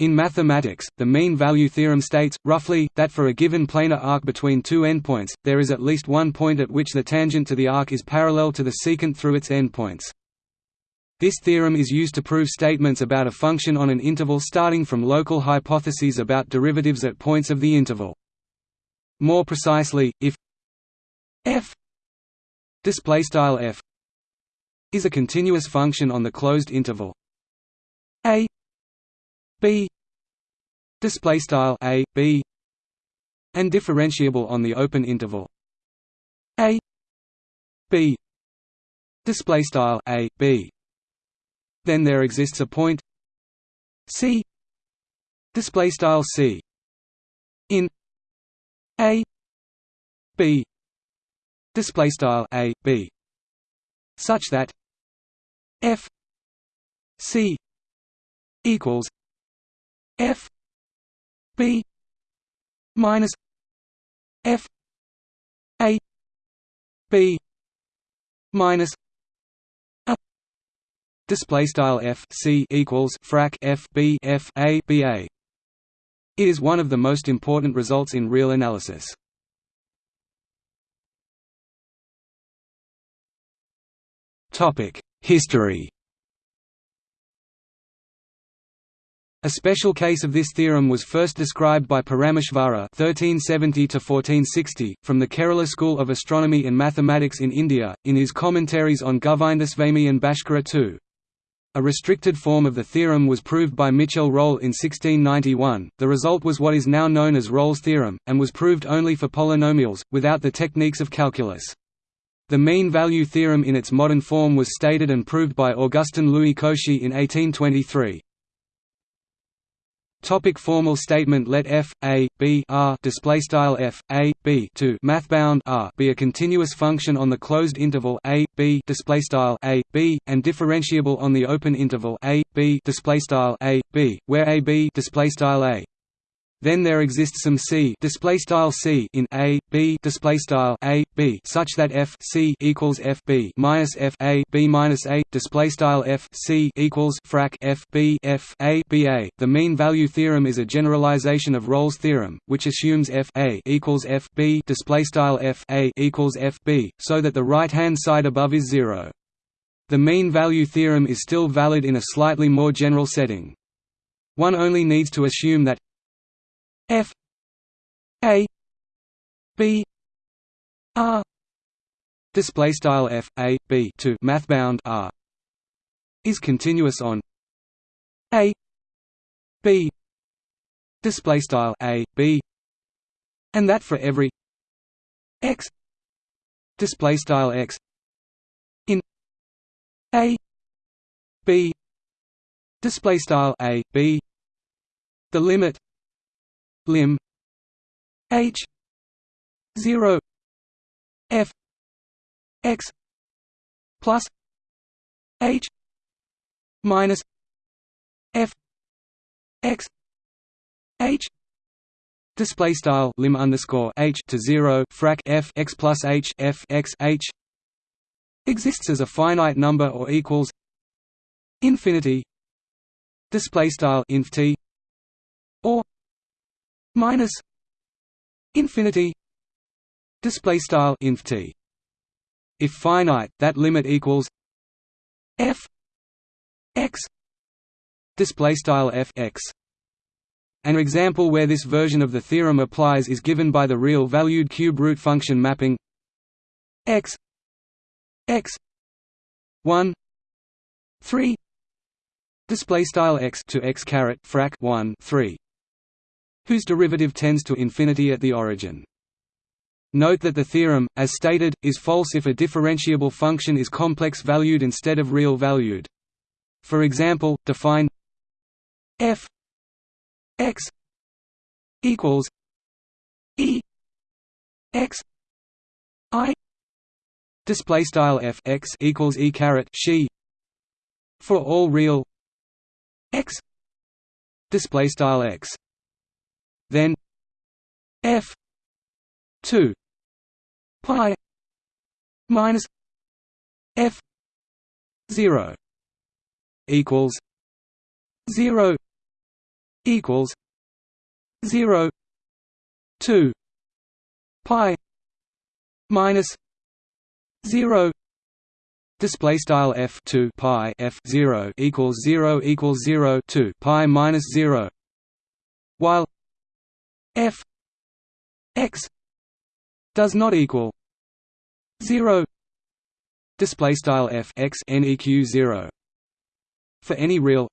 In mathematics, the mean value theorem states, roughly, that for a given planar arc between two endpoints, there is at least one point at which the tangent to the arc is parallel to the secant through its endpoints. This theorem is used to prove statements about a function on an interval starting from local hypotheses about derivatives at points of the interval. More precisely, if f f is a continuous function on the closed interval a b display style a b and differentiable on the open interval. A b display style a b. Then there exists a point c display style c. In a b display style a b. Such that f c equals f b minus f a b minus a Display style f c equals frac f b f a b a. It is one of the most important results in real analysis. Topic: History. A special case of this theorem was first described by Parameshvara (1370–1460) from the Kerala School of Astronomy and Mathematics in India, in his commentaries on Govindaswamy and Bhaskara II. A restricted form of the theorem was proved by Michel Rolle in 1691. The result was what is now known as Rolle's theorem, and was proved only for polynomials, without the techniques of calculus. The mean value theorem in its modern form was stated and proved by Augustin Louis Cauchy in 1823. Topic formal statement. Let f a b r display style f a b to mathbound r be a continuous function on the closed interval a b display style a b and differentiable on the open interval a b display style a b where a b display style a then there exists some c display style c in a b display style a b such that f c equals f b minus f a b minus a display style f c equals frac f b f a b a. The mean value theorem is a generalization of Rolle's theorem, which assumes f a equals f b display style f a equals f b, so that the right hand side above is zero. The mean value theorem is still valid in a slightly more general setting. One only needs to assume that F A B R. Display style F A B to mathbound R is continuous on A B. Display style A B and that for every X. Display style X in A B. Display style A B. The limit lim h. 0 f. X. Plus. H. Minus. F. X. H. Display style. Lim underscore h to 0 frac f x plus h. F x h. Exists as a finite number or equals infinity. Display style. Inf t minus infinity display style inf t. If finite that limit equals f x display style f x. An example where this version of the theorem applies is given by the real valued cube root function mapping x x 1 3 display style x to x caret frac 1 3 whose derivative tends to infinity at the origin. Note that the theorem, as stated, is false if a differentiable function is complex-valued instead of real-valued. For example, define f x equals e x i display style f x equals e caret she for all real x display style x then f 2 pi minus f 0 equals 0 equals 0 2 pi minus 0 display style f 2 pi f 0 equals 0 equals 0 2 pi minus 0 while f x does not equal 0 display style f x neq 0 for any real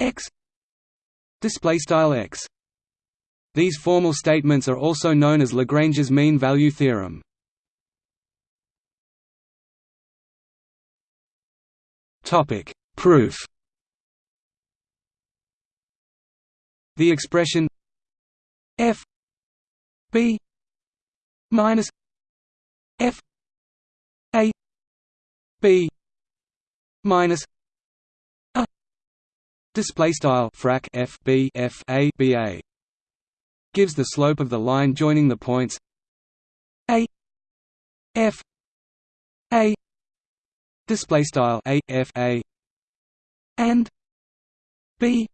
x display style x. These formal statements are also known as Lagrange's mean value theorem. Topic proof. The expression f b minus f a b minus a display style frac f b f a b a gives the slope of the line joining the points a f a display style a f a and b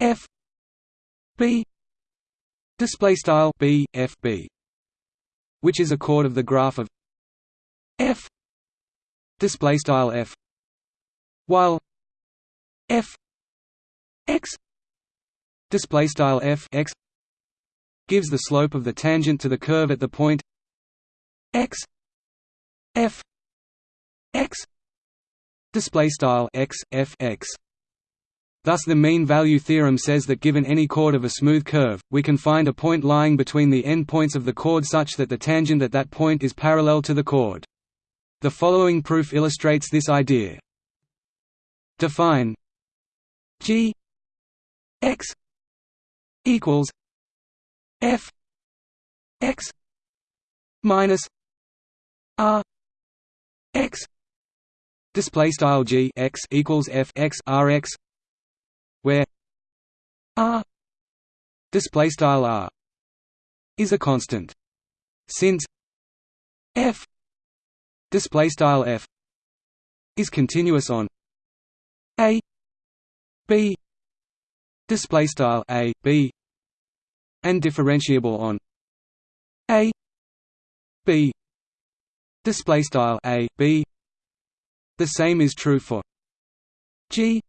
f b display style b f b which is a chord of the graph of f. Display style f while f x. Display style f x gives the slope of the tangent to the curve at the point x f x. Display style x f x Thus the mean value theorem says that given any chord of a smooth curve, we can find a point lying between the endpoints of the chord such that the tangent at that point is parallel to the chord. The following proof illustrates this idea. Define g x equals f x minus r x display style g x equals f x r x where r display style r is a constant. Since f display style f is continuous on a b display style a b and differentiable on a b display style a b the same is true for g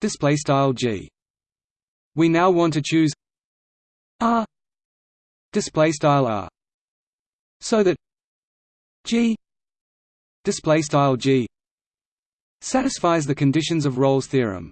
display style g. We now want to choose r display style r so that g display style g satisfies the conditions of Rolle's theorem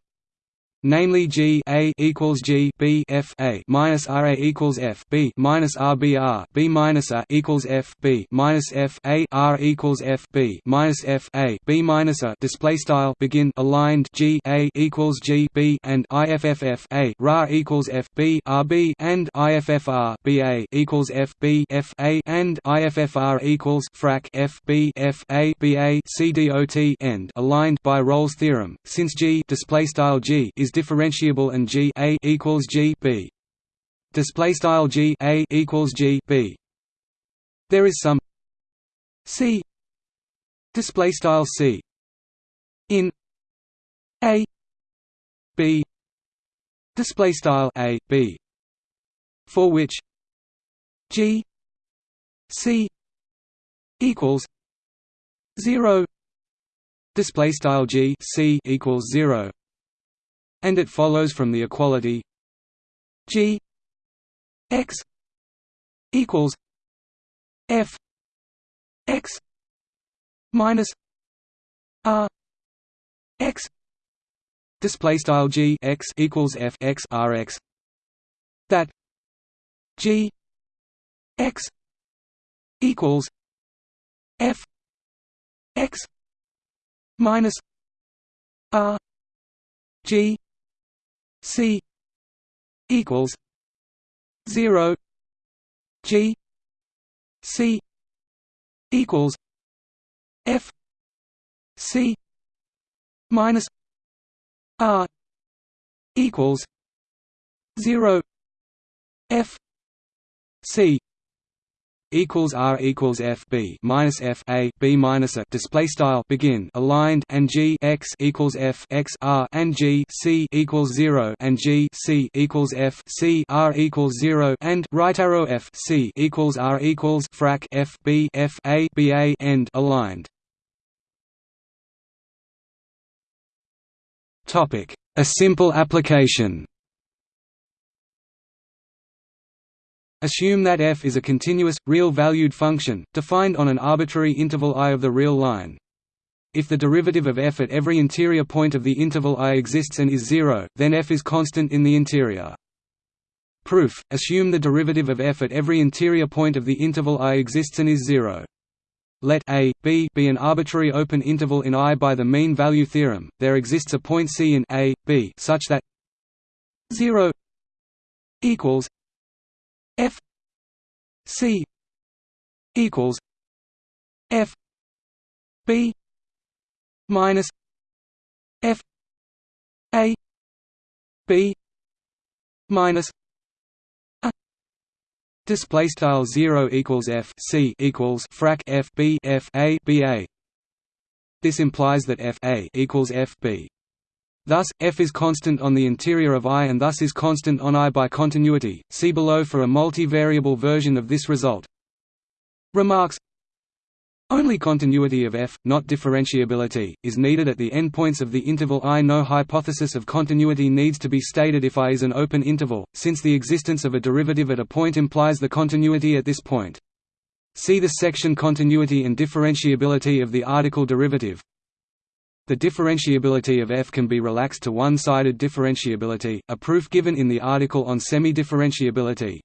namely G A equals G B F A minus R A equals F B minus R B R B minus A equals F B minus F A R equals F B minus F A B minus A display style begin aligned G A equals G B and IFFF RA equals F B R B and IFFR B A equals F B F A and IFFR equals frac F B F A B A C D O T end. Aligned by Rolle's theorem. Since G display style G is is differentiable and G A equals G B. Display style G A equals G B. There is some C. Display style C. In A B. Display style A B. For which G C equals zero. Display style G C equals zero and it follows from the equality g x equals f x minus r x display style g x equals f x r x that g x equals f x minus r g C equals zero G C equals F C minus R equals zero F C equals r equals f b minus f a b minus a display style begin aligned and g x equals f x r and g c equals zero and g c equals f c r equals zero and right arrow f c equals r equals frac f b f a b a end aligned. Topic: A simple application. Assume that f is a continuous, real-valued function, defined on an arbitrary interval i of the real line. If the derivative of f at every interior point of the interval i exists and is zero, then f is constant in the interior. Proof: Assume the derivative of f at every interior point of the interval i exists and is zero. Let a, b be an arbitrary open interval in I by the mean value theorem. There exists a point C in a, b such that 0 equals F C equals F B minus F A B minus a. Display style 0 equals F C equals frac F B F A B A. This implies that f a equals f b Thus, f is constant on the interior of I and thus is constant on I by continuity. See below for a multivariable version of this result. Remarks Only continuity of f, not differentiability, is needed at the endpoints of the interval I. No hypothesis of continuity needs to be stated if I is an open interval, since the existence of a derivative at a point implies the continuity at this point. See the section Continuity and differentiability of the article derivative. The differentiability of f can be relaxed to one-sided differentiability, a proof given in the article on semi-differentiability.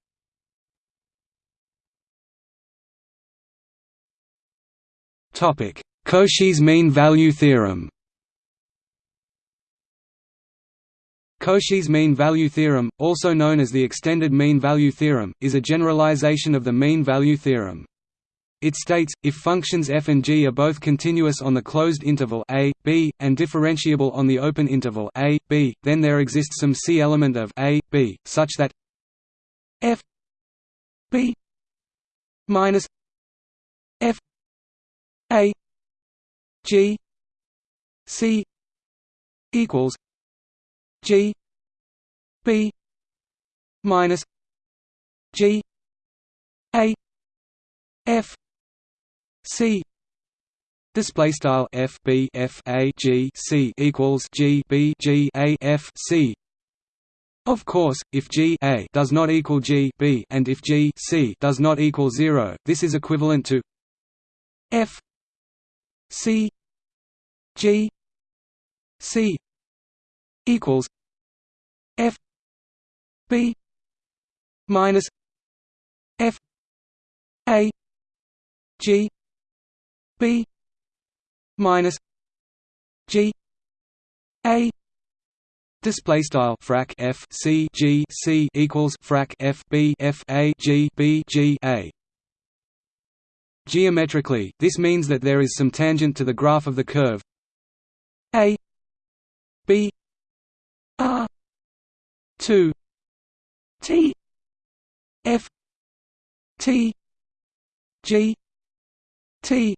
Cauchy's mean value theorem Cauchy's mean value theorem, also known as the extended mean value theorem, is a generalization of the mean value theorem. It states, if functions f and g are both continuous on the closed interval a, b, and differentiable on the open interval a, b, then there exists some c element of a, b, such that f b minus f a g c equals g b minus g a f C. Display style F B F A G C equals G B G A F C. Of course, if G A does not equal G B and if G C does not equal 0, this is equivalent to F C G C equals F B minus F A G B minus G A Display style frac f c g c equals frac f b f a g b g a. Geometrically, this means that there is some tangent to the graph of the curve a b r two t f t g t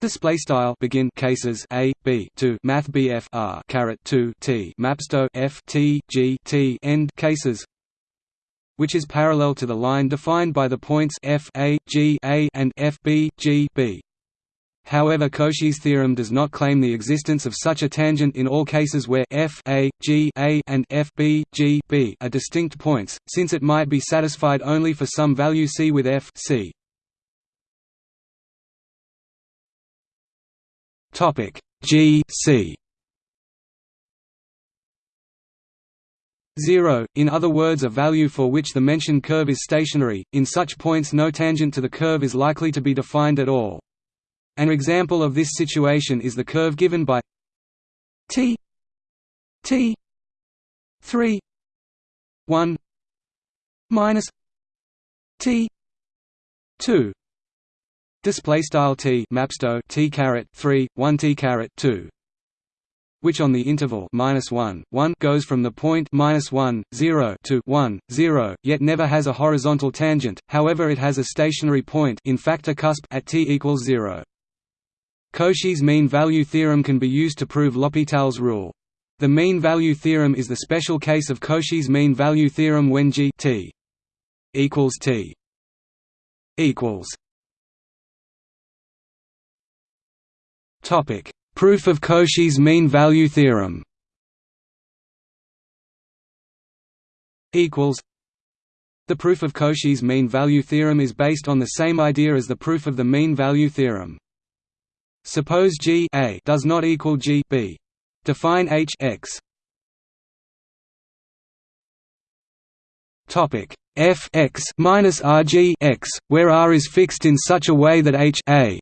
Display style begin cases a b to math bf r caret 2 t mapsto f t g t end cases which is parallel to the line defined by the points f a g a and f b g b. However Cauchy's theorem does not claim the existence of such a tangent in all cases where f a, g a and f b, g b are distinct points, since it might be satisfied only for some value c with f c. Topic G C. 0, in other words a value for which the mentioned curve is stationary, in such points no tangent to the curve is likely to be defined at all. An example of this situation is the curve given by t t 3 1 minus t 2 Display style t mapsto t caret three one t caret two. which on the interval minus 1, 1 goes from the point minus 1, 0 to 1, 0, yet never has a horizontal tangent. However, it has a stationary point, in fact a cusp at t equals 0. Cauchy's mean value theorem can be used to prove L'Hopital's rule. The mean value theorem is the special case of Cauchy's mean value theorem when g t equals t equals Topic: Proof of Cauchy's mean value theorem. Equals. The proof of Cauchy's mean value theorem is based on the same idea as the proof of the mean value theorem. Suppose G A does not equal G B. Define H X. Topic F X minus R G X, where R is fixed in such a way that H A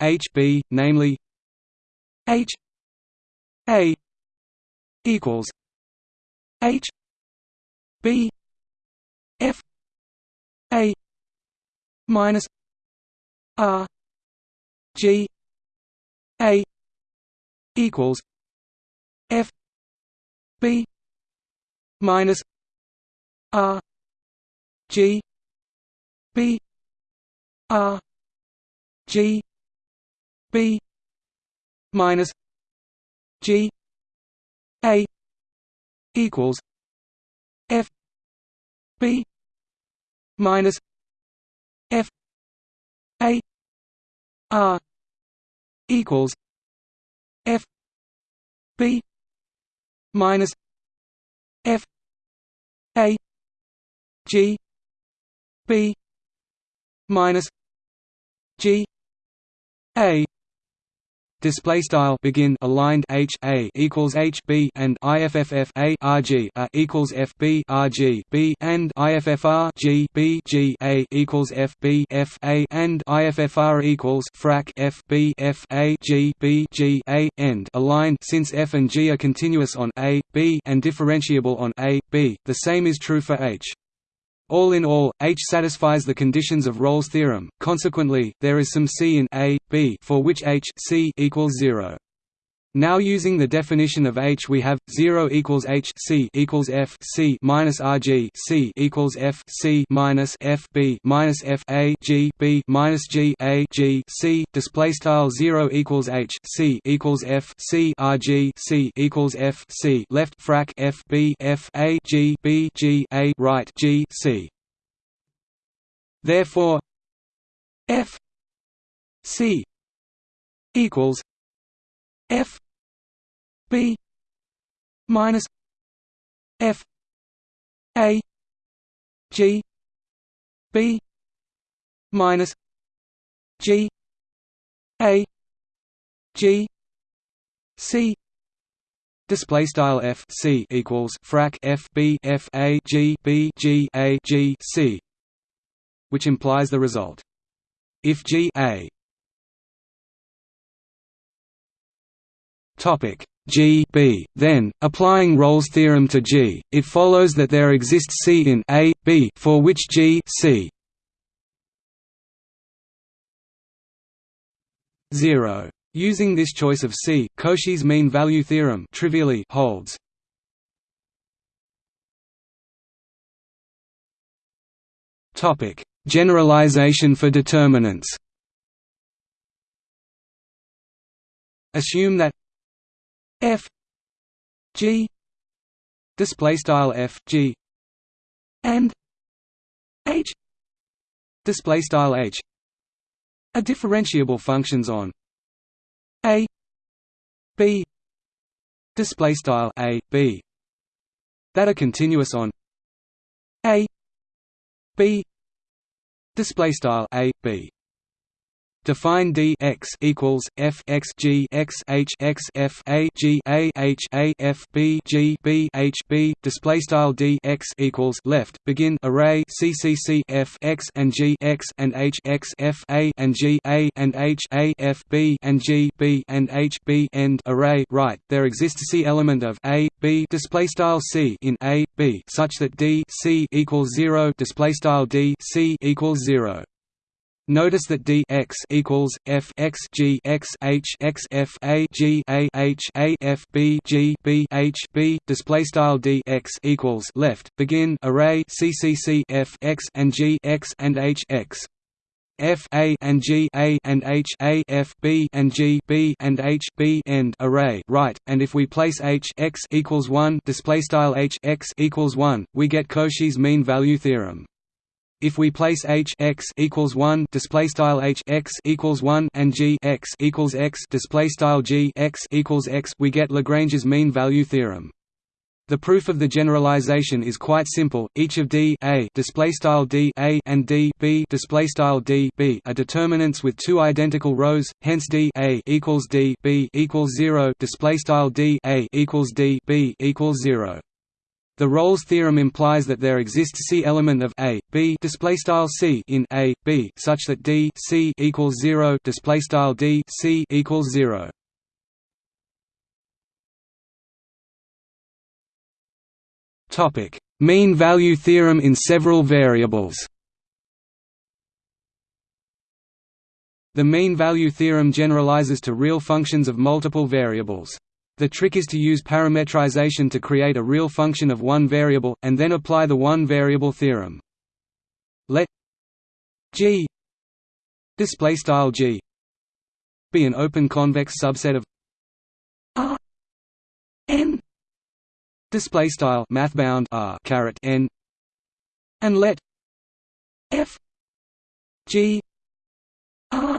H B, namely H A equals H B F A minus R G A equals F B minus R G B R G B minus G A equals F B minus F A R equals F B minus F A G B minus G A display style begin aligned h a equals h b and ifff a equals f b rg b and iffr g b g a equals f b f a and iffr equals frac f b f a g b g a end aligned. Since f and g are continuous on a b and differentiable on a b the same is true for h all in all, H satisfies the conditions of Rolle's theorem, consequently, there is some C in A, B for which H C equals 0. Now using the definition of H we have 0 equals H C equals F C minus RG C equals F C minus F B minus F A G B minus G A G C display style 0 equals H C equals F C RG C equals F C left frac F B F A G B G A right G C. Therefore F C equals F B minus F A G B minus G A G C Display style f c equals frac f b f a g b g a g c, which implies the result. If g a topic G B. Then, applying Rolle's theorem to G, it follows that there exists C in A, B for which G C 0. Using this choice of C, Cauchy's mean value theorem trivially holds. Topic: Generalization for determinants. Assume that f g display style f g and h display style h are differentiable functions on a b display style a b that are continuous on a b display style a b Define d x equals f x g x h x f a g a h a f b g b h b. Display style d x equals left. Begin array c c c f x and g x and h x f a and g a and h a f b and g b and h b. End array right. There exists c element of a b display style c in a b such that d c equals zero. Display style d c equals zero. Notice that d x equals f x g x h x f a g a h a f b g b h b. Display style d x equals left. Begin array c c c f x and g x and h x. F A and G A and H A F B and G B and H B. End array. Right, and if we place H x equals one display style H x equals one, we get Cauchy's mean value theorem. If we place h x equals one display style h x equals one and g x equals x display style g x equals x, we get Lagrange's mean value theorem. The proof of the generalization is quite simple. Each of d a display style d a and d b display style d b are determinants with two identical rows. Hence d a equals d b equals zero display style d a equals d b equals zero. The Rolle's theorem implies that there exists C element of A, B display style C in A, B such that D C equals 0 display style D C equals 0. Topic: Mean value theorem in several variables. The mean value theorem generalizes to real functions of multiple variables. The trick is to use parametrization to create a real function of one variable, and then apply the one-variable theorem. Let G display style G be an open convex subset of R n display style mathbound R caret n and let F G R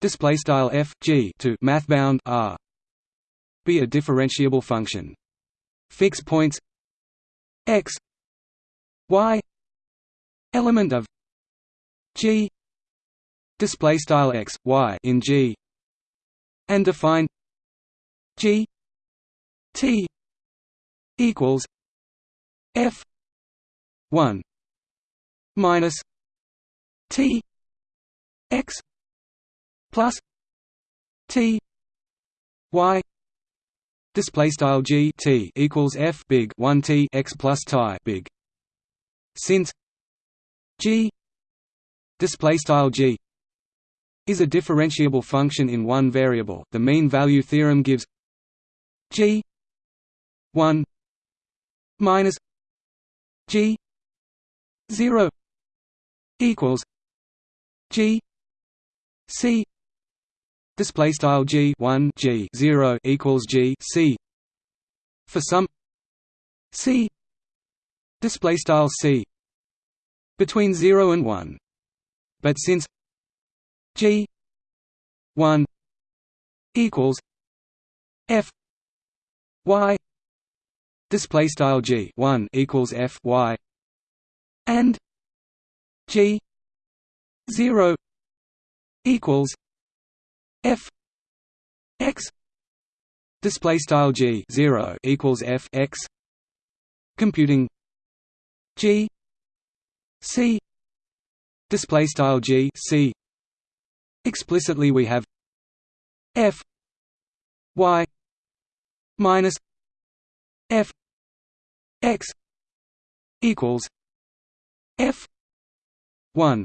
display style F G to mathbound R be a differentiable function. Fix points x y element of g display style x y in g and define g t equals f 1 minus t x plus t y Display style g t equals f big one t x plus tie big. Since g. Display style g is a differentiable function in one variable, the mean value theorem gives g one minus g zero equals g c display style g 1 g 0 equals g c. For some c. Display style c. Between 0 and 1 but since g 1 equals f y. Display style g 1 equals f y. And g 0 equals f x display style g 0 equals f x computing g c display style g c explicitly we have f y minus f x equals f 1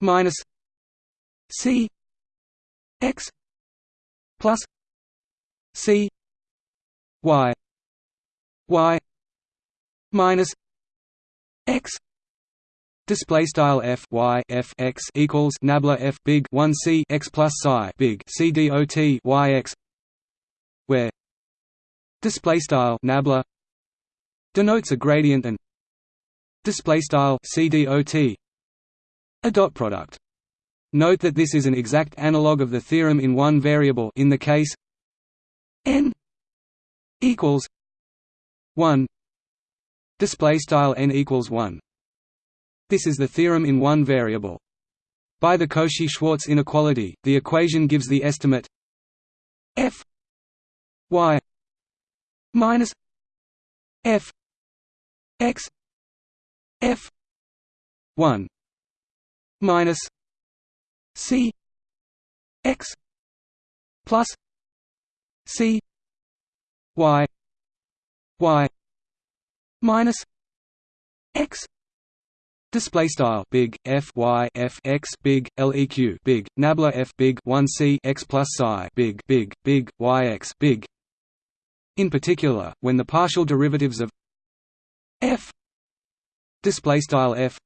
minus c x plus c y y minus x Display style f y f x equals nabla f big one c x plus psi big c dot y x, where display style nabla denotes a gradient and display style c dot a dot product. Note that this is an exact analog of the theorem in one variable in the case n equals 1 display style n equals 1 this is the theorem in one variable. By the Cauchy-Schwarz inequality the equation gives the estimate f y minus f x f 1 minus C X plus C Y Y minus X Display style big f y f x big leq big nabla f big 1 c x plus psi big big big y x big. In particular, when the partial derivatives of f display style f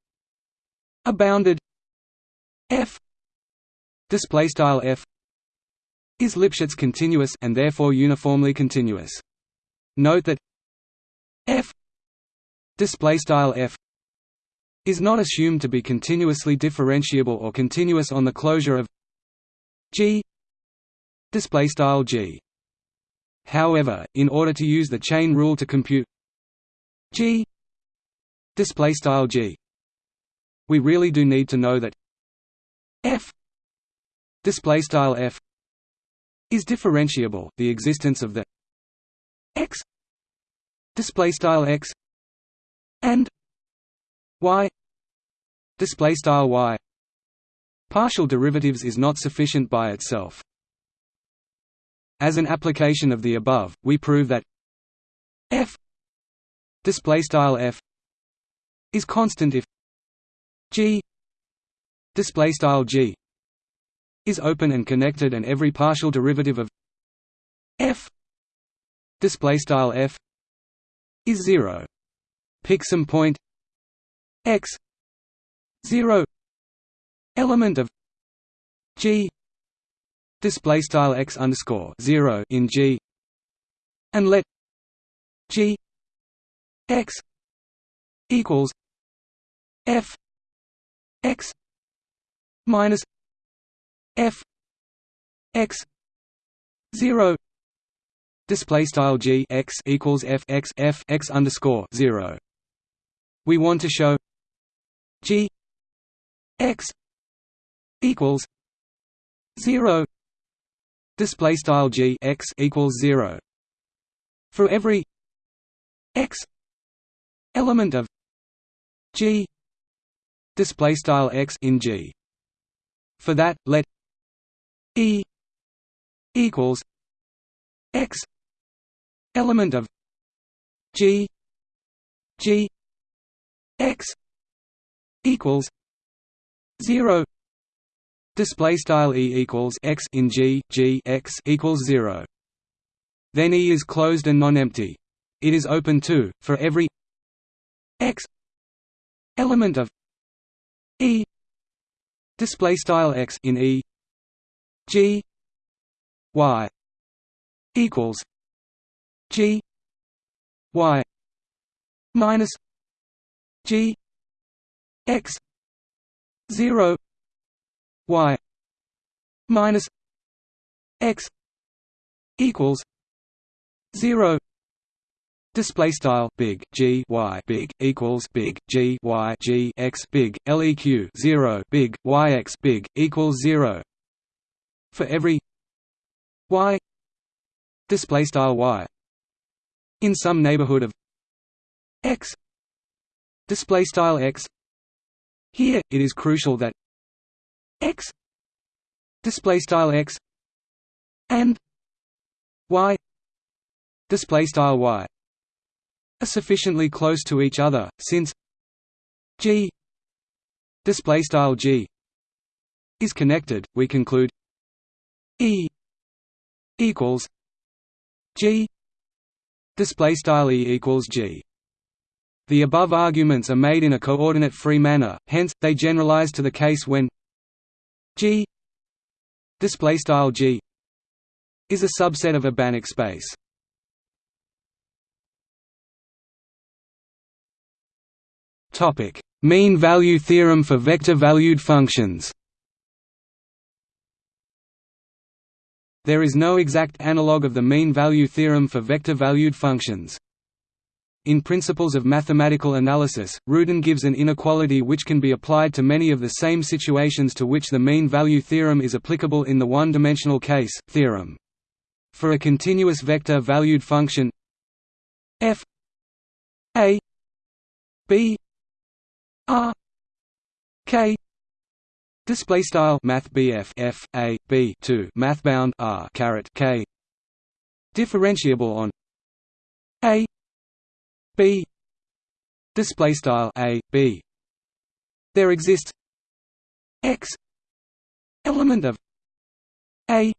are bounded f display style f is Lipschitz continuous and therefore uniformly continuous. Note that f display style f is not assumed to be continuously differentiable or continuous on the closure of G display style G however in order to use the chain rule to compute G display style G we really do need to know that F display style F is differentiable the existence of the X display style X and y display style y. Partial derivatives is not sufficient by itself. As an application of the above we prove that f display style f is constant if g display style g is open and connected and every partial derivative of f display style f is 0 pick some point x 0 element of g display style x underscore 0 in g and let g x equals f x minus f x 0 display style g x equals f x f x underscore 0 we want to show G X equals zero display style G X equals zero for every X element of G display style X in G. For that let E equals X element of G G X equals zero display style e equals x in g g x equals zero. Then E is closed and non-empty. It is open too for every x element of E display style x in E g y equals g y minus g x 0 y minus x equals 0 Display style big G Y big equals big G Y G X big LEQ zero big Y X big equals zero for every Y display style Y in some neighborhood of X display style X here, it is crucial that x display style x and y display style y are sufficiently close to each other, since g display style g is connected. We conclude E equals G display style E equals G the above arguments are made in a coordinate-free manner, hence, they generalize to the case when G G is a subset of a Banach space. Topic: Mean value theorem for vector-valued functions. There is no exact analog of the mean value theorem for vector-valued functions. In Principles of Mathematical Analysis, Rudin gives an inequality which can be applied to many of the same situations to which the mean value theorem is applicable in the one-dimensional case, theorem. For a continuous vector-valued function f a b r k display style math bf f a b 2 math bound r caret k. Differentiable on a b. Display style a b. There exists x element of a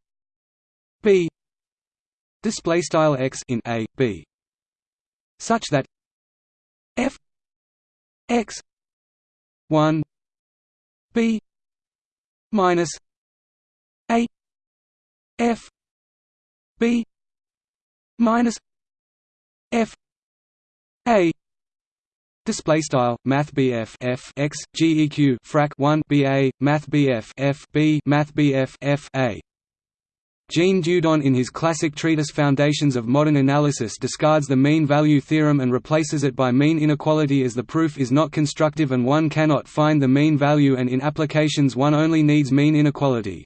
b. Display style x in a b. Such that f x 1 b minus a f b minus f a. Display style Math BF F X frac 1 BA Math BF F B Math BF F A Jean Dieudonné in his classic treatise Foundations of Modern Analysis discards the mean value theorem and replaces it by mean inequality as the proof is not constructive and one cannot find the mean value and in applications one only needs mean inequality.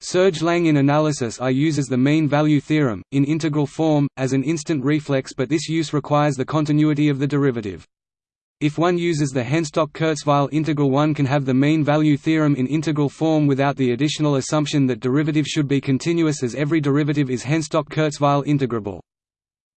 Serge Lang in analysis I uses the mean value theorem, in integral form, as an instant reflex but this use requires the continuity of the derivative. If one uses the Henstock-Kurzweil integral one can have the mean value theorem in integral form without the additional assumption that derivative should be continuous as every derivative is Henstock-Kurzweil integrable.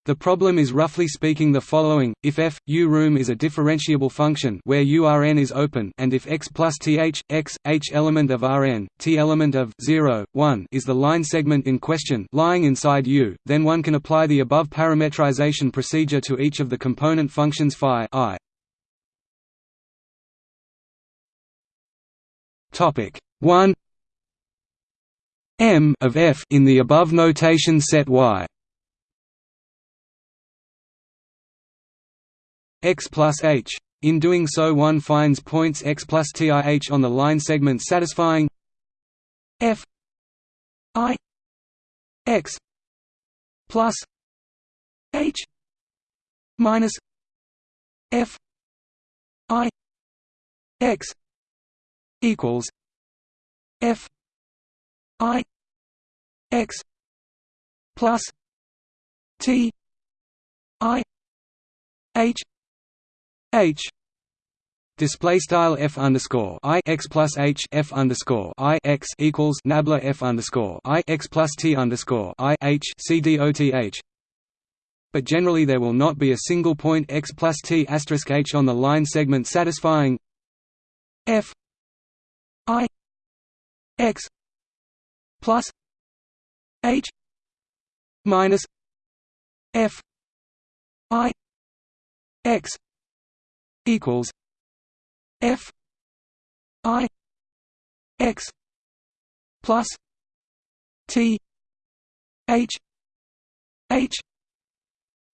The problem is roughly speaking the following, if f, u room is a differentiable function where u is open and if x plus th, x, h element of Rn, t element of 0, 1 is the line segment in question lying inside u, then one can apply the above parametrization procedure to each of the component functions phi i. Topic 1 m of f in the above notation set y x plus h. In doing so one finds points x plus tih on the line segment satisfying f i x plus h minus f i x equals F I X plus T I H H Display style f underscore i x plus h f underscore i x equals nabla f underscore i x plus t underscore i h c d o t h. But generally, there will not be a single point x plus t asterisk h on the line segment satisfying f I X plus H minus F I X equals F I X plus T H H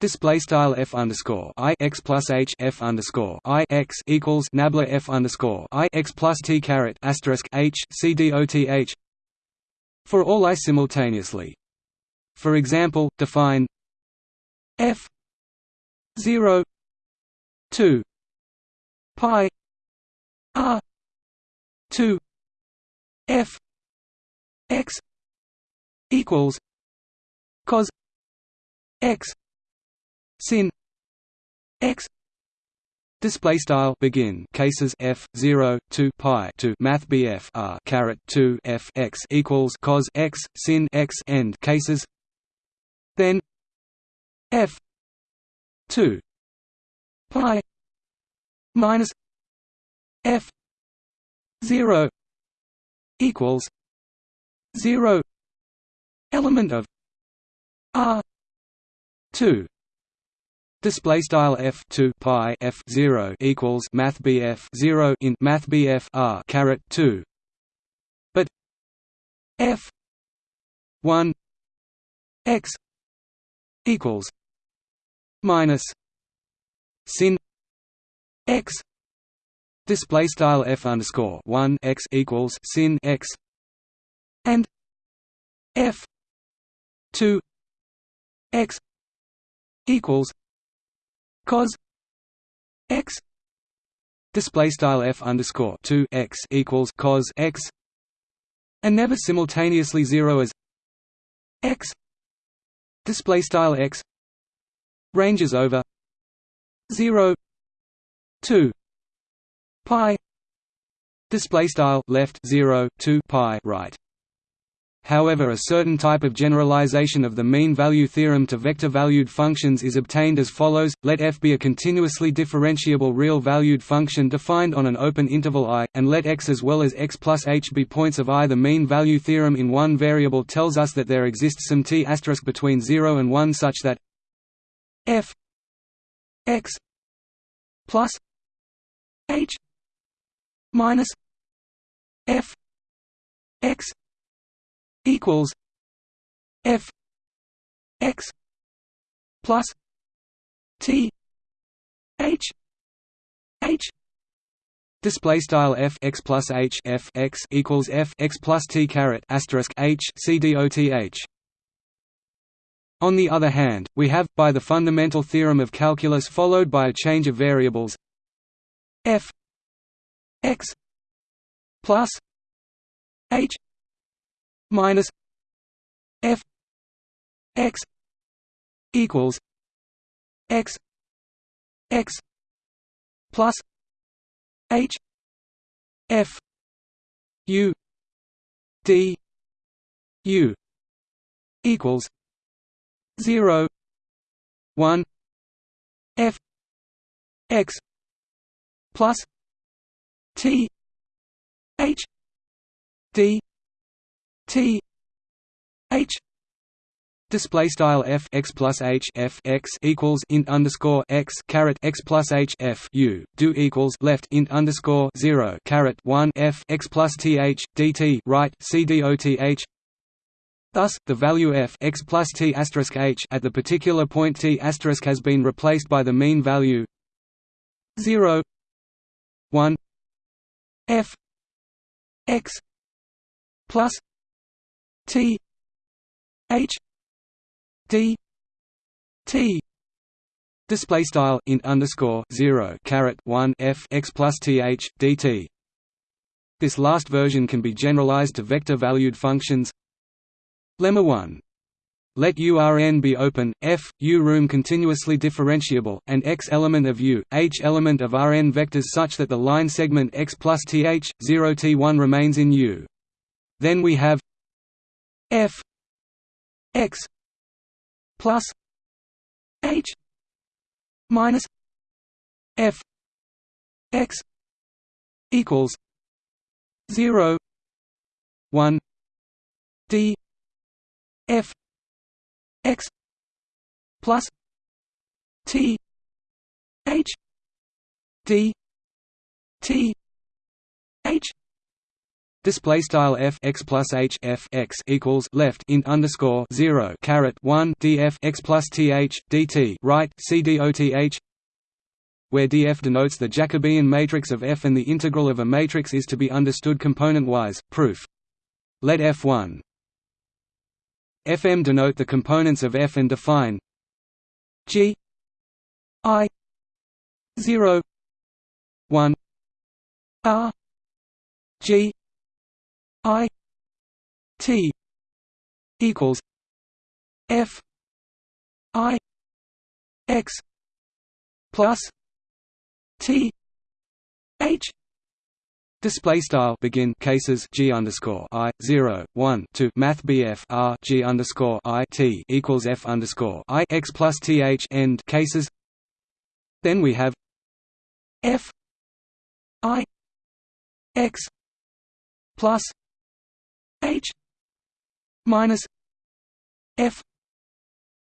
Display style f underscore i x plus h f underscore i x equals nabla f underscore i x plus t caret asterisk h c d o t h for all i simultaneously. For example, define f zero two pi r two f x equals cos x sin. X Display style begin. Cases f 0 2 pi to math bf r caret 2 f x equals cos x sin x end. Cases then f 2 pi minus f 0 equals 0 element of r 2 Display style f two pi f zero equals math bf zero in math bf r caret two, but f one x equals minus sin x. Display style f underscore one x equals sin x. And f two x equals cos x display style f underscore 2 x equals cos x and never simultaneously zero as x display style x ranges over 0 2 pi display style left 0 2 pi right However a certain type of generalization of the mean value theorem to vector-valued functions is obtained as follows, let f be a continuously differentiable real-valued function defined on an open interval i, and let x as well as x plus h be points of i. The mean value theorem in one variable tells us that there exists some t between 0 and 1 such that f x plus h minus f x equals f x plus t h h Display style f x plus h f x equals f x plus t caret asterisk h c dot h. On the other hand, we have, by the fundamental theorem of calculus followed by a change of variables f x plus h minus f x equals x x plus h f u d u equals 0 1 f x plus t h d T H display style f x plus h f x equals int underscore x caret x plus h f u do equals left int underscore zero caret one f x plus th dt right c dot h. Thus, the value f x plus t asterisk h at the particular point t asterisk has been replaced by the mean value zero one f x plus T H D T display style int underscore zero caret one f x plus th dt. This last version can be generalized to vector-valued functions. Lemma one. Let URN be open, f, U room continuously differentiable, and x element of U, h element of Rn vectors such that the line segment x plus th, 0 t1 remains in U. Then we have f x plus h minus f x equals 0 1 d f x plus t h d t h Display style f x plus h f x equals left int underscore zero caret one df x plus th dt right c dot where df denotes the Jacobian matrix of F and the integral of a matrix is to be understood component-wise. Proof. Let F1 Fm denote the components of F and define G I 0 1 R G I T equals F I X plus T H. Display style. Begin cases. G underscore I zero one to Math BF R G underscore I T equals F underscore I X plus TH end cases. Then we have F I X plus H minus F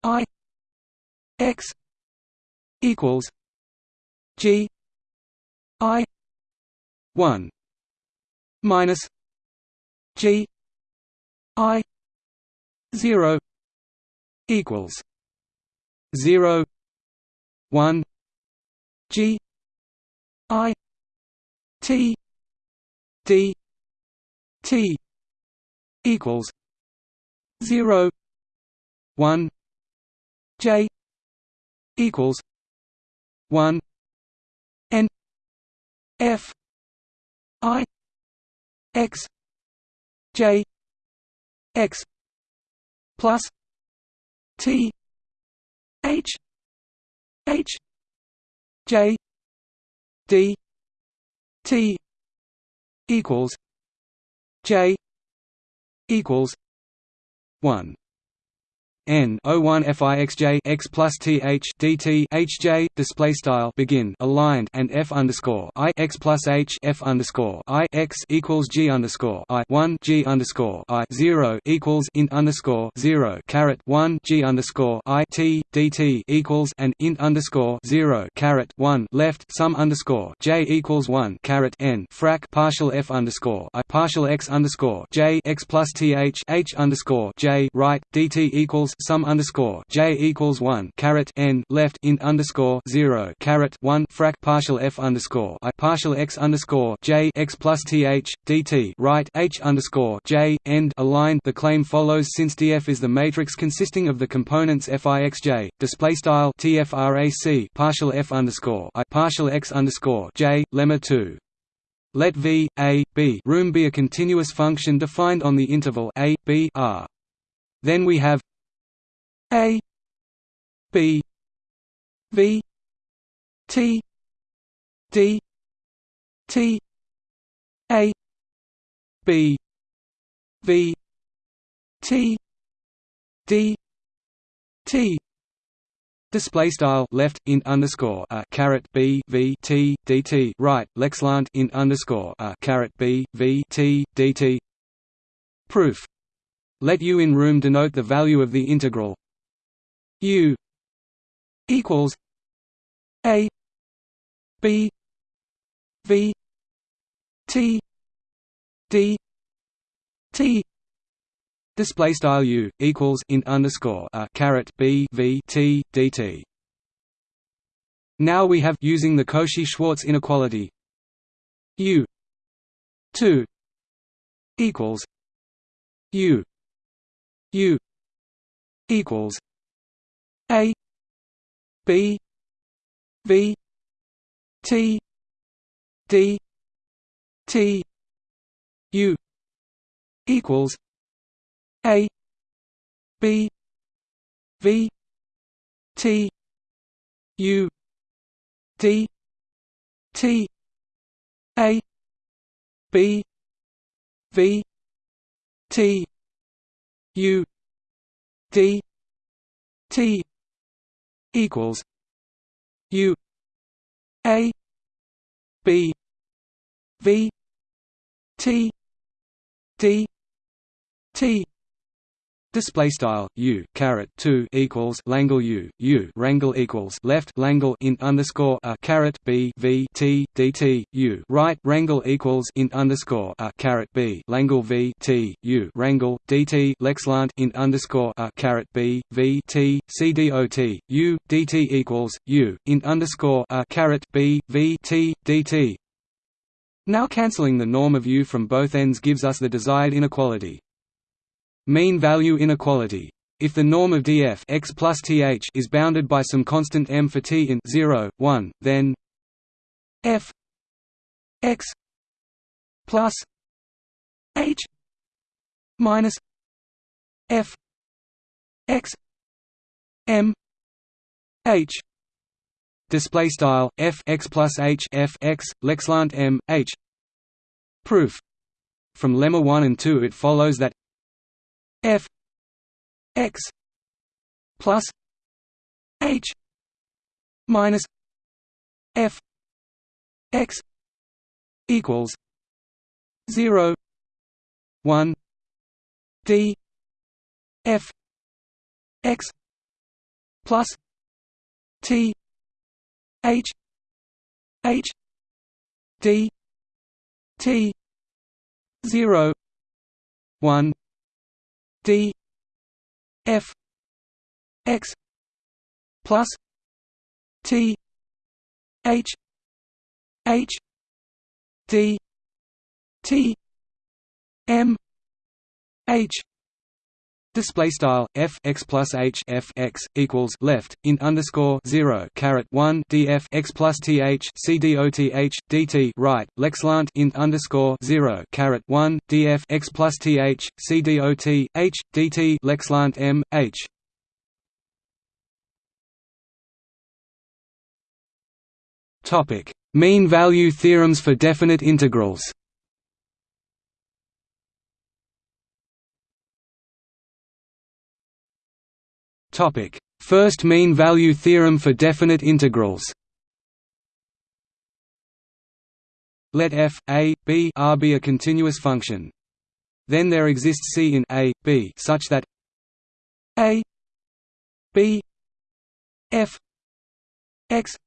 I X equals G I one minus G I zero equals zero one G I T D T equals zero one J equals one N F I X J X plus T H H J D T equals J equals 1 n O1 fixj x plus th dt hj display style begin aligned and f underscore i x plus h f underscore i x equals g underscore i one g underscore i zero equals int underscore zero caret one g underscore i t dt equals and int underscore zero caret one left sum underscore j equals one caret n frac partial f underscore i partial x underscore j x plus th h underscore j right dt equals sum underscore j equals one caret n left int underscore zero caret one frac partial f underscore i partial x underscore j x plus th dt right h underscore j end aligned. The claim follows since df is the matrix consisting of the components fixj display style tfrac partial f underscore i partial x underscore j lemma two. Let V, A, B room be a continuous function defined on the interval a, b, r. Then we have a B V T D T A B V T D T Display style left in underscore a caret b v t dt right lexlant in underscore a caret b v t d t. Proof. Let u in room denote the value of the integral U equals A B V T D T Display style U equals int underscore a caret B V T DT. Now we have using the Cauchy-Schwarz inequality U two equals U U equals a B V T D T U equals A B V T U D T A B V T U D T equals U A B V T D T Display style u caret two equals Langle u u wrangle equals left Langle int underscore a caret b v t dt u right wrangle equals int underscore a caret b Langle v t u wrangle dt lexlant int underscore a caret b v t c dot u dt equals u int underscore a caret b v t dt. Now cancelling the norm of u from both ends gives us the desired inequality. Mean value inequality. If the norm of df x plus th is bounded by some constant m for t in 0, 1, then f x plus h minus f x m h. Display style f x plus h f x lexlant m h. Proof. From lemma 1 and 2 it follows that f x plus h minus f x equals 0 1 d f x plus t h h d t 0 1 d f x plus t h h d t m h Display style f x plus h f x equals left in underscore zero caret one df x plus th c dot h dt right lexlant in underscore zero caret one df x plus th c dot h dt lexlant m h. Topic: Mean value theorems for definite integrals. Topic: First mean value theorem for definite integrals. Let f, a, b r be a continuous function. Then there exists c in a, b such that a b f x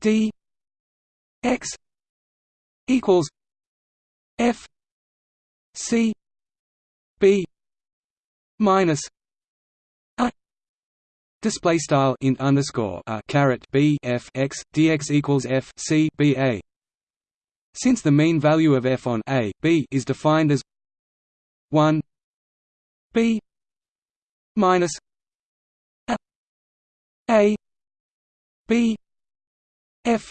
d x equals f c b minus display style int underscore a caret b f x dx equals f c b a. Since the mean value of f on a b is defined as 1 b minus a, a b f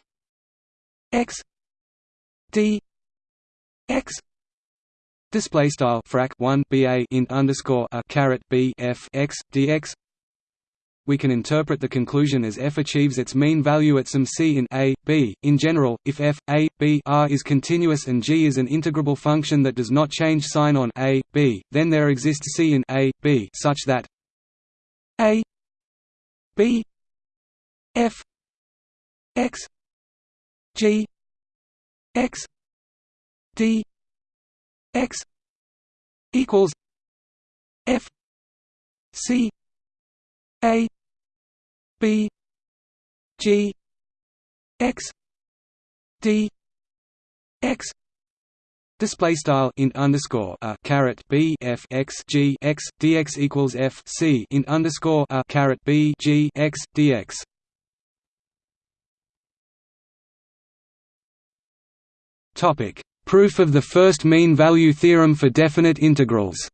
x d x. Display style frac 1 ba int underscore a caret b f x dx we can interpret the conclusion as f achieves its mean value at some c in a, b. In general, if f, a, b r is continuous and g is an integrable function that does not change sign on a, b, then there exists c in a, b such that a b f x g x d x equals f c a b g x d x Display style int underscore a caret b f x g x dx equals f c int underscore a caret b g x dx. Topic: Proof of the first mean value theorem for definite integrals.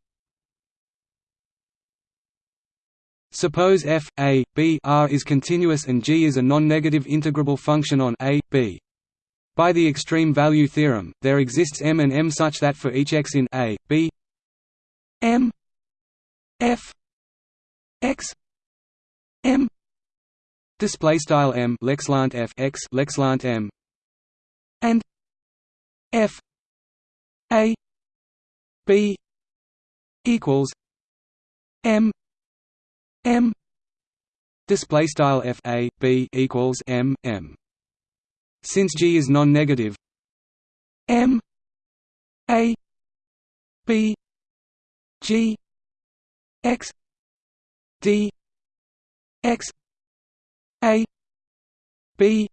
Suppose f a b r is continuous and g is a non-negative integrable function on a b. By the extreme value theorem, there exists m and m such that for each x in a, b m f x m display style m lexlant f x lexlant m and f a b equals m m. Display style f a b equals m m. Since G is non-negative, M. A. B. G. X. D. X. A. B.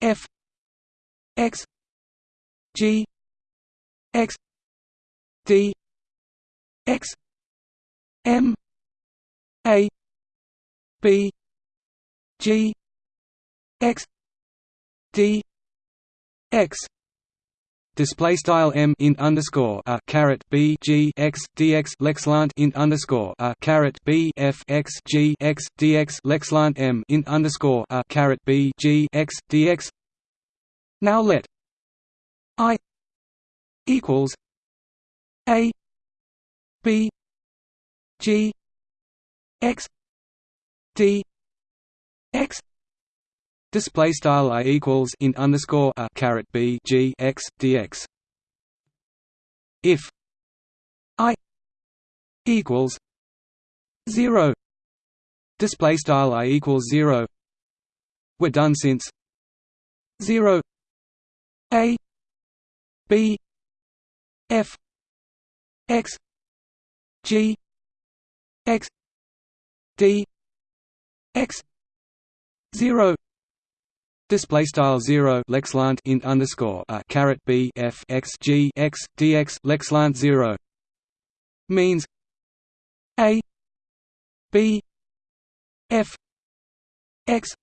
F. X. G. X. D. X. M A B G X d x display style m int underscore a caret b g x dx lexlant int underscore a caret b f x g x dx lexlant m int underscore a caret b g x dx. Now let i equals a b g x d x Display style i equals int underscore a caret b g x dx. If i equals zero, display style i equals zero, we're done since zero a b f x g x d x zero Display style zero lexlant int underscore a caret b f x g x dx lexlant zero means a b f x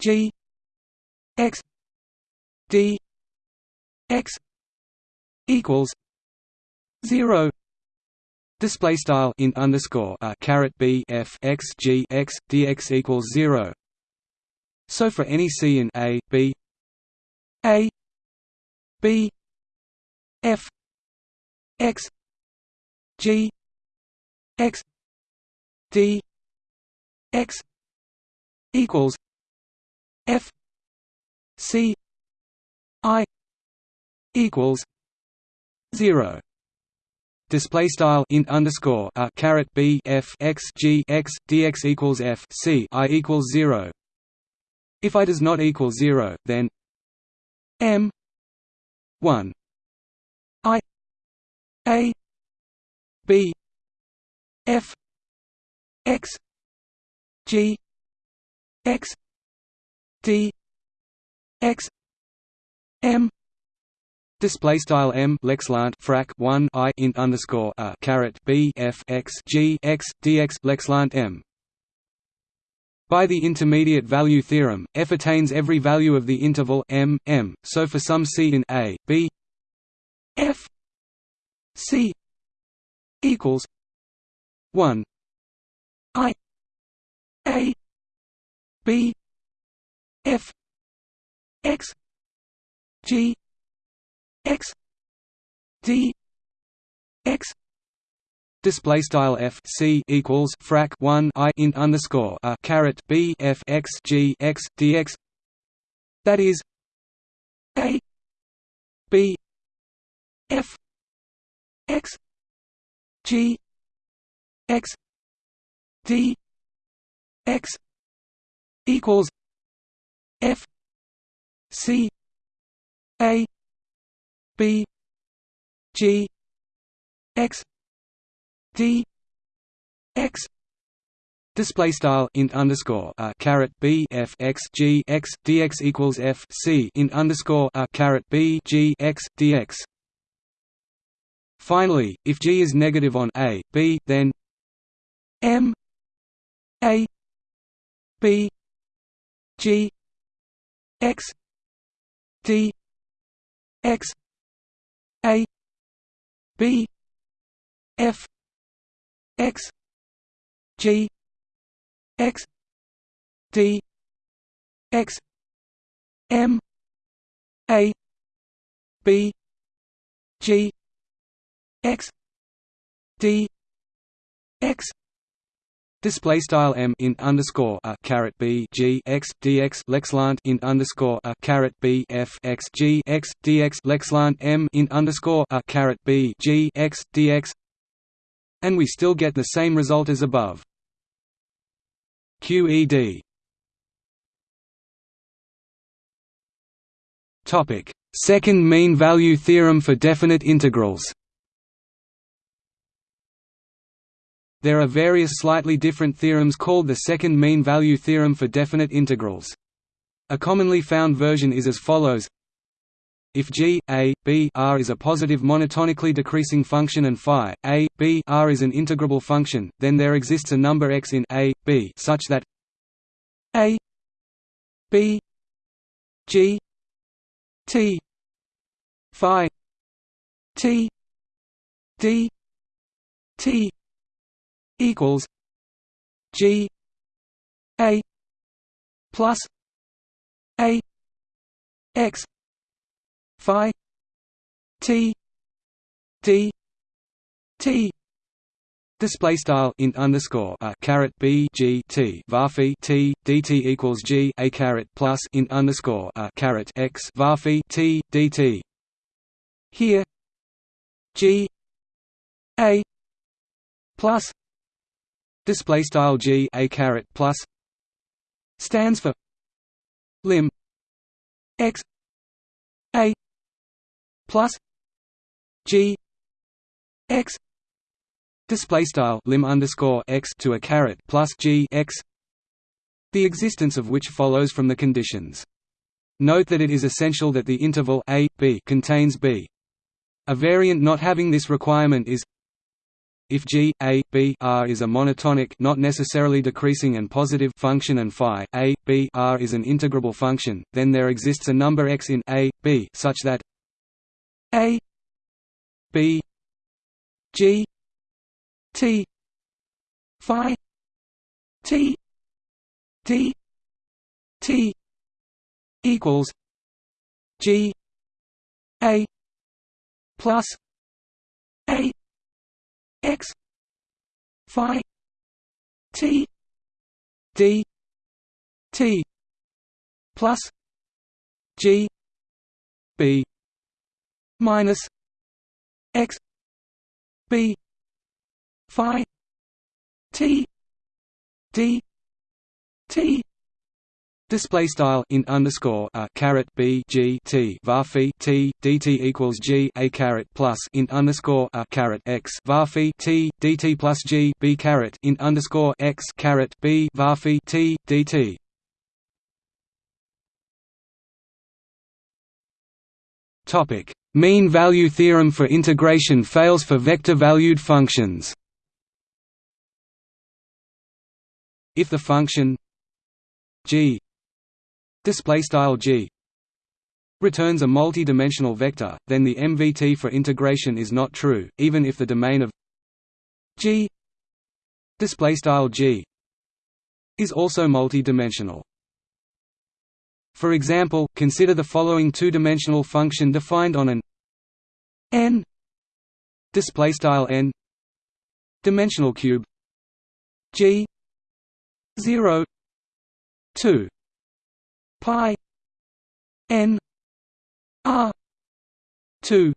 g x d x equals zero display style int underscore a caret b f x g x dx equals zero. So for any C in A, B A B F X G X D X equals F C I equals zero display style int underscore a caret b f x g x dx equals f c i equals zero. If i does not equal zero, then m one i a b f x g x d x m Display style m lexlant frac 1 i int underscore a caret b f x g x dx lexlant m. By the intermediate value theorem, f attains every value of the interval m m. So for some c in a b, f c equals 1 i a b f x g x d x display style f c equals frac 1 i int underscore a caret b f x g x dx that is a b f x g x d x equals f c a b g x d x Display style int underscore a caret b f x g x dx equals f c int underscore a caret b g x dx. Finally, if g is negative on a b, then m a b g x d x a b f x g x d x m a b g x d x Display style m in underscore a caret b g x dx lexlant in underscore a caret b f x g x dx lexlant m in underscore a caret b g x dx, and we still get the same result as above. QED. Topic: Second mean value theorem for definite integrals. There are various slightly different theorems called the second mean value theorem for definite integrals. A commonly found version is as follows if g, a, b r is a positive monotonically decreasing function and phi, a, b r is an integrable function, then there exists a number x in a, b such that a b g t phi t d t equals G A plus A X Phi T D T. Display style int underscore a caret b g t. Varphi t dt equals g a caret plus int underscore a caret x. Varphi t dt. Here, g a plus display style g a caret plus. Stands for lim x a plus. G x. Display style lim underscore x to a caret plus g x. The existence of which follows from the conditions. Note that it is essential that the interval a b contains b. A variant not having this requirement is if G, A, B R is a monotonic not necessarily decreasing and positive function and phi, A, B R is an integrable function, then there exists a number x in A, B such that A B G T phi T D T equals G A plus A x phi t d t plus g b minus x b phi t d t Display style int underscore a caret b g t var phi t dt equals g a caret plus int underscore a caret x var phi t dt plus g b caret int underscore x caret b var phi t dt. Topic: Mean value theorem for integration fails for vector-valued functions. If the function g display style g returns a multi-dimensional vector, then the MVT for integration is not true, even if the domain of g display style g is also multi-dimensional. For example, consider the following two-dimensional function defined on an n display style n dimensional cube g 0 2 pi n r 2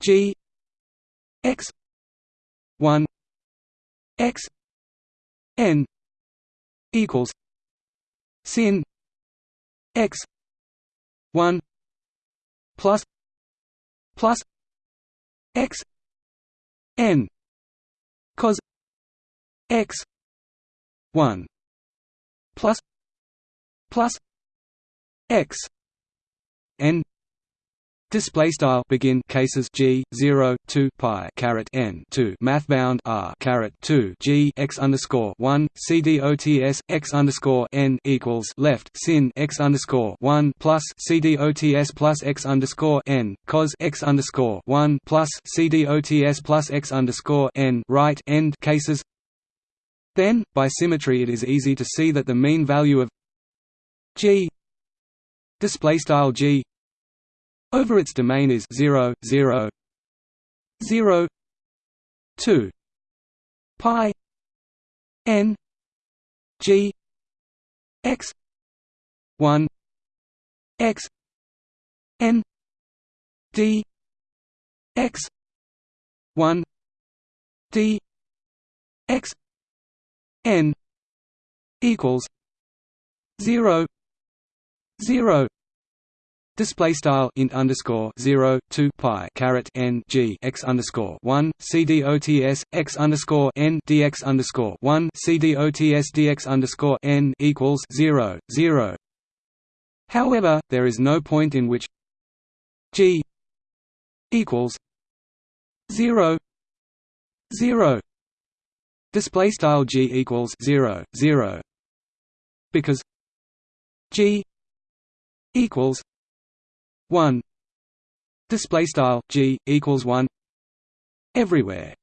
g x 1 x n equals sin x 1 plus plus x n cos x 1 plus plus x n Display style begin cases g zero two pi caret n two. Math bound r caret two. G x underscore one. C d o t s x underscore n equals left. Sin x underscore one plus c d o t s plus x underscore n cos x underscore one plus c d o t s plus x underscore n right end cases. Then, by symmetry, it is easy to see that the mean value of g display style g. Over its domain is 0 0 0 2 pi n g x 1 x n d x 1 d x n equals 0 0 Display style int underscore zero two pi caret n g x underscore one c d o t s x underscore n dx underscore one c d o t s dx underscore n equals zero zero. However, there is no point in which g equals zero zero. Display style g equals zero zero because g equals 1 display style g equals 1 everywhere.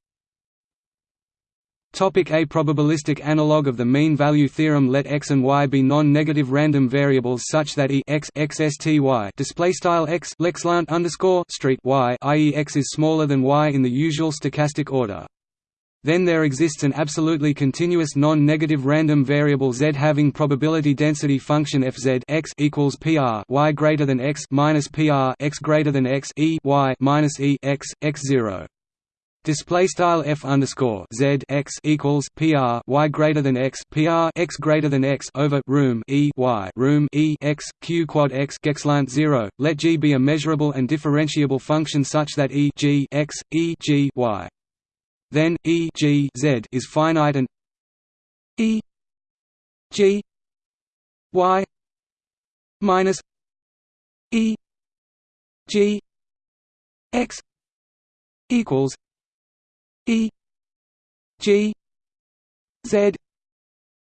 Topic A. Probabilistic analog of the mean value theorem. Let x and y be non-negative random variables such that e x x s t y. Display style x lexlant underscore street y i.e. x is smaller than y in the usual stochastic order. Then there exists an absolutely continuous non-negative random variable z having probability density function fz x equals pr y greater than x minus pr x greater than x e y minus e x x zero. Display style f underscore z x equals pr y greater than x pr x greater than x over room e y room e x q quad x gexlant zero. Let g be a measurable and differentiable function such that e g x e g y then E G Z is finite and E G Y minus E G X equals E G Z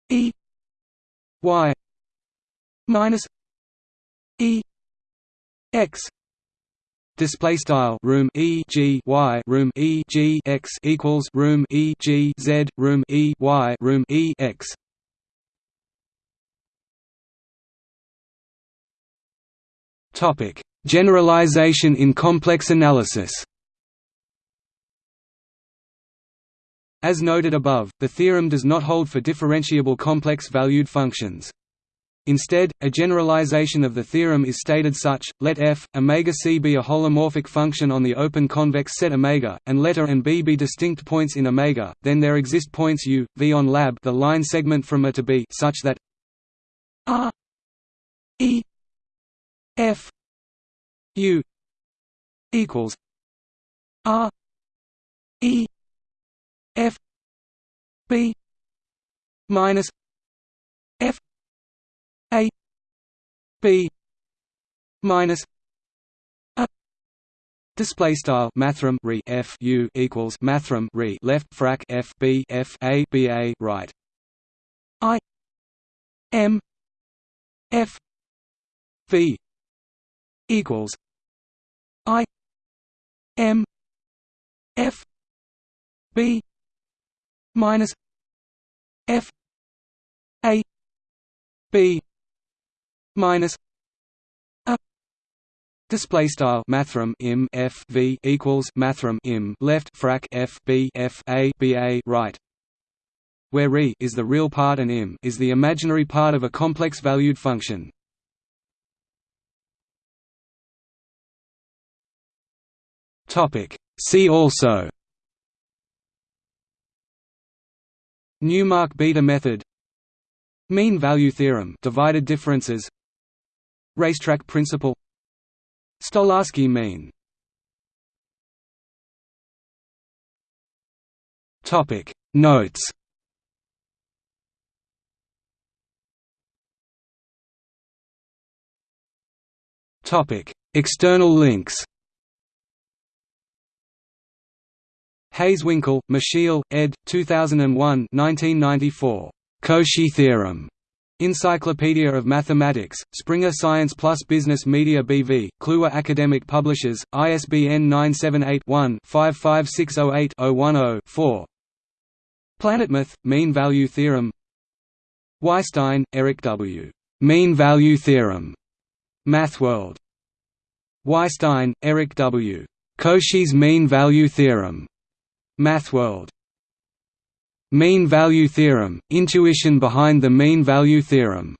E Y minus E X display style room e g y room e g x equals room e g z room e y room e x topic generalization in complex analysis As noted above, the theorem does not hold for differentiable complex valued functions. Instead, a generalization of the theorem is stated such: let f omega c be a holomorphic function on the open convex set omega, and let a and b be distinct points in omega. Then there exist points u, v on lab the line segment from a to b such that r e f u equals r e f b minus f a b minus a display style mathrm re f u equals mathrm re left frac f b f a b a right. I m f v equals i m f b minus f a b minus a display style mathrm im f v equals mathrm im left frac f b f a b a right where re is the real part and im is the imaginary part of a complex valued function. Topic see also. Newmark beta method. Mean value theorem divided differences Racetrack principle Stolarsky mean Topic Notes Topic External links Hazewinkel, Michiel, ed. 2001 1994. Cauchy theorem. Encyclopedia of Mathematics, Springer Science Plus Business Media BV, Kluwer Academic Publishers, ISBN 978-1-55608-010-4 Planetmath, Mean Value Theorem Weisstein, Eric W. Mean Value Theorem. MathWorld. Weisstein, Eric W. Cauchy's Mean Value Theorem. MathWorld. Mean value theorem – Intuition behind the mean value theorem,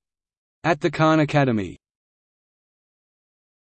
at the Khan Academy